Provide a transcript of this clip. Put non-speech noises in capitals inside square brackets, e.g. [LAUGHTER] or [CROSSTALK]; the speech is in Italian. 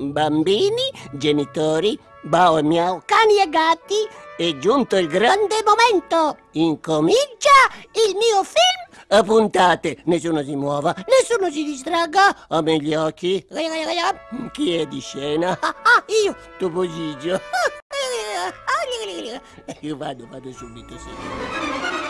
Bambini, genitori, bao e miau, cani e gatti, è giunto il grande momento. Incomincia il mio film a puntate. Nessuno si muova, nessuno si distragga. A me gli occhi. Chi è di scena? [LAUGHS] Ah, ah, io, Topo Gigio. [LAUGHS] Io vado, vado subito, sì.